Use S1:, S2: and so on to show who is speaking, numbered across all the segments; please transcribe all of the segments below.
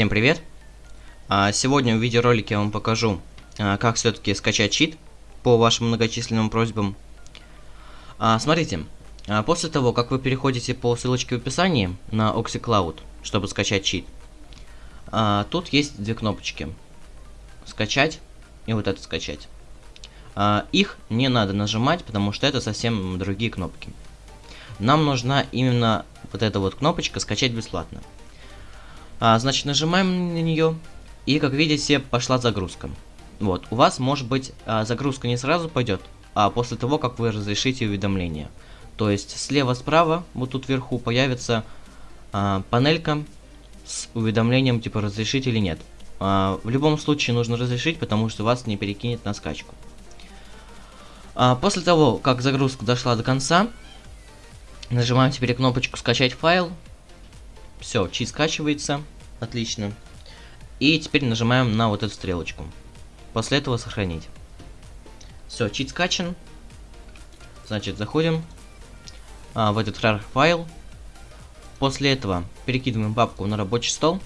S1: Всем привет! А, сегодня в видеоролике я вам покажу, а, как все-таки скачать чит по вашим многочисленным просьбам. А, смотрите, после того, как вы переходите по ссылочке в описании на OxyCloud, чтобы скачать чит, тут есть две кнопочки. Скачать и вот это скачать. Их не надо нажимать, потому что это совсем другие кнопки. Нам нужна именно вот эта вот кнопочка «Скачать бесплатно». А, значит, нажимаем на нее, и, как видите, пошла загрузка. Вот, у вас, может быть, а, загрузка не сразу пойдет, а после того, как вы разрешите уведомление. То есть, слева-справа, вот тут вверху, появится а, панелька с уведомлением, типа, разрешить или нет. А, в любом случае нужно разрешить, потому что вас не перекинет на скачку. А, после того, как загрузка дошла до конца, нажимаем теперь кнопочку «Скачать файл», все, чит скачивается. Отлично. И теперь нажимаем на вот эту стрелочку. После этого сохранить. Все, чит скачан. Значит, заходим а, в этот RAR файл. После этого перекидываем папку на рабочий стол.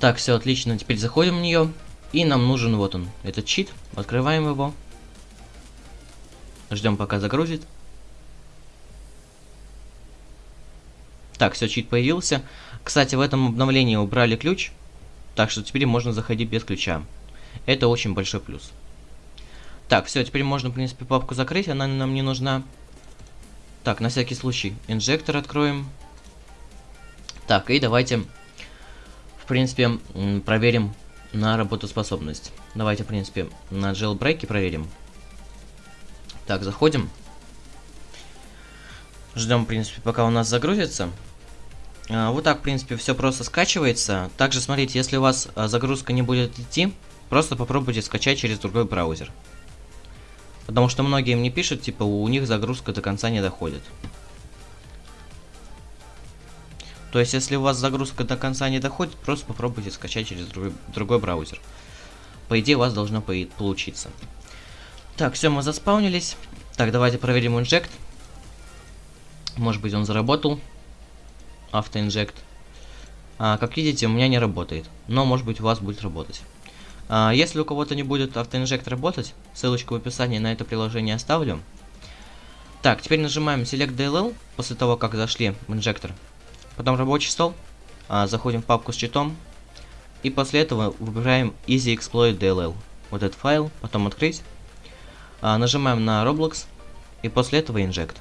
S1: Так, все отлично. Теперь заходим в нее. И нам нужен вот он, этот чит. Открываем его. Ждем пока загрузит. Так, все, чит появился. Кстати, в этом обновлении убрали ключ, так что теперь можно заходить без ключа. Это очень большой плюс. Так, все, теперь можно, в принципе, папку закрыть, она нам не нужна. Так, на всякий случай, инжектор откроем. Так, и давайте, в принципе, проверим на работоспособность. Давайте, в принципе, на jailbreak проверим. Так, заходим. Ждем, в принципе, пока у нас загрузится. А, вот так, в принципе, все просто скачивается. Также, смотрите, если у вас а, загрузка не будет идти, просто попробуйте скачать через другой браузер. Потому что многие мне пишут, типа, у них загрузка до конца не доходит. То есть, если у вас загрузка до конца не доходит, просто попробуйте скачать через другой, другой браузер. По идее, у вас должно получиться. Так, все, мы заспаунились. Так, давайте проверим инжект. Может быть, он заработал автоинжект. А, как видите, у меня не работает, но может быть у вас будет работать. А, если у кого-то не будет автоинжект работать, ссылочку в описании на это приложение оставлю. Так, теперь нажимаем Select DLL после того, как зашли в инжектор. Потом рабочий стол, а, заходим в папку с читом. И после этого выбираем Easy Exploit DLL. Вот этот файл, потом открыть. А, нажимаем на Roblox. И после этого Inject.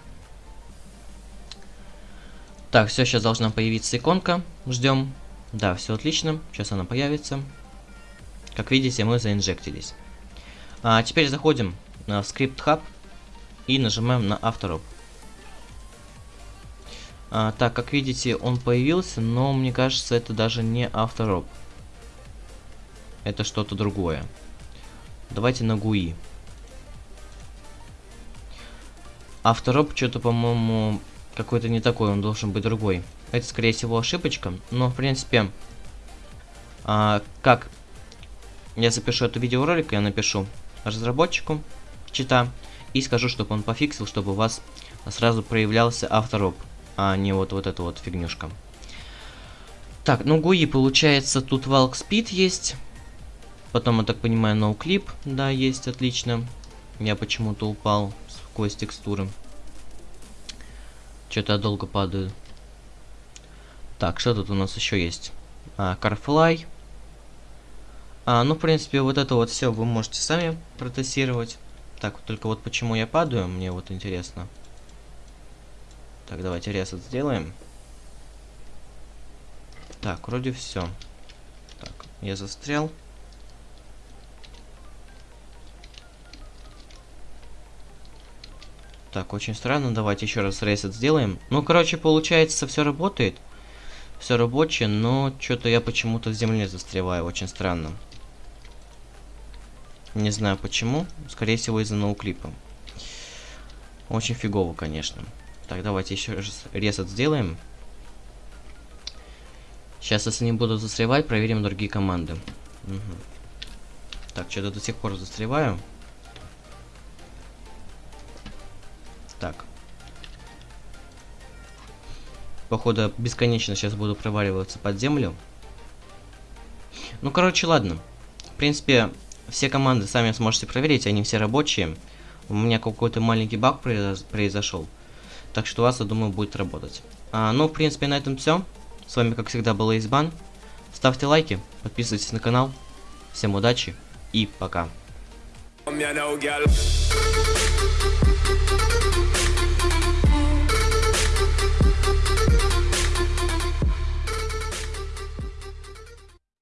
S1: Так, все, сейчас должна появиться иконка. Ждем. Да, все отлично. Сейчас она появится. Как видите, мы заинжектились. А теперь заходим в скрипт хаб и нажимаем на автороб. А, так, как видите, он появился, но мне кажется, это даже не автороб. Это что-то другое. Давайте на GUI. Автороб что-то, по-моему, какой-то не такой, он должен быть другой. Это, скорее всего, ошибочка, но, в принципе, а, как я запишу эту видеоролик, я напишу разработчику чита и скажу, чтобы он пофиксил, чтобы у вас сразу проявлялся автороб, а не вот, вот эта вот фигнюшка. Так, ну GUI получается, тут Valk Speed есть. Потом, я так понимаю, NoClip, да, есть, отлично. Я почему-то упал сквозь текстуры. Что-то я долго падаю. Так, что тут у нас еще есть? А, Carfly. А, ну, в принципе, вот это вот все вы можете сами протестировать. Так, только вот почему я падаю, мне вот интересно. Так, давайте ресет сделаем. Так, вроде все. Так, я застрял. Так, очень странно. Давайте еще раз ресет сделаем. Ну, короче, получается, все работает. Все рабочее, но что-то я почему-то в земле застреваю. Очень странно. Не знаю почему. Скорее всего, из-за ноуклипа. Очень фигово, конечно. Так, давайте еще раз ресет сделаем. Сейчас, если не буду застревать, проверим другие команды. Угу. Так, что-то до сих пор застреваю. Так. Походу, бесконечно сейчас буду проваливаться под землю. Ну, короче, ладно. В принципе, все команды сами сможете проверить, они все рабочие. У меня какой-то маленький баг произошел. Так что у вас, я думаю, будет работать. А, ну, в принципе, на этом все. С вами, как всегда, был Избан. Ставьте лайки, подписывайтесь на канал. Всем удачи и пока.